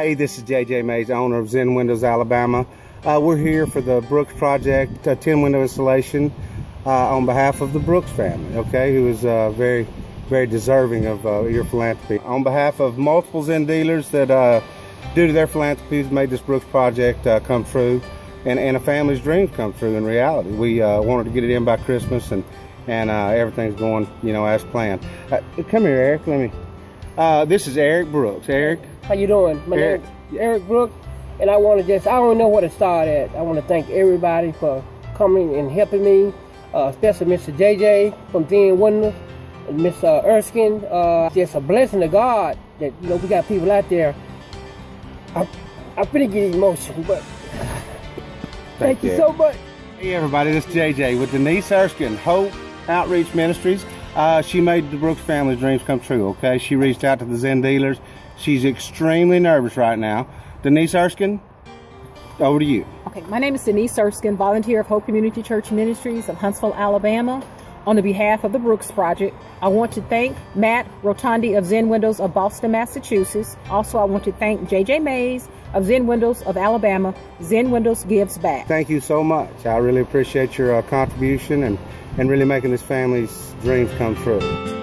Hey, this is JJ Mays, owner of Zen Windows Alabama. Uh, we're here for the Brooks Project uh, 10 window installation uh, on behalf of the Brooks family, okay, who is uh, very, very deserving of uh, your philanthropy. On behalf of multiple Zen dealers that, uh, due to their philanthropy, has made this Brooks Project come true and, and a family's dreams come true in reality. We wanted to get it in by Christmas and, and everything's going, you know, as planned. come here, Eric, let me. this is Eric Brooks. Eric, how you doing? My Eric. name Eric Brook, and I want to just, I don't know where to start at. I want to thank everybody for coming and helping me, uh, especially Mr. JJ from Zen Windows, and Miss uh, Erskine. Uh, just a blessing to God that, you know, we got people out there. I'm, I'm pretty get emotional, but thank, thank you so much. Hey everybody, this is JJ with Denise Erskine, Hope Outreach Ministries. Uh, she made the Brooks family's dreams come true, okay? She reached out to the Zen dealers. She's extremely nervous right now. Denise Erskine, over to you. Okay, my name is Denise Erskine, volunteer of Hope Community Church Ministries of Huntsville, Alabama. On the behalf of the Brooks Project, I want to thank Matt Rotondi of Zen Windows of Boston, Massachusetts. Also, I want to thank JJ Mays of Zen Windows of Alabama. Zen Windows gives back. Thank you so much. I really appreciate your uh, contribution and, and really making this family's dreams come true.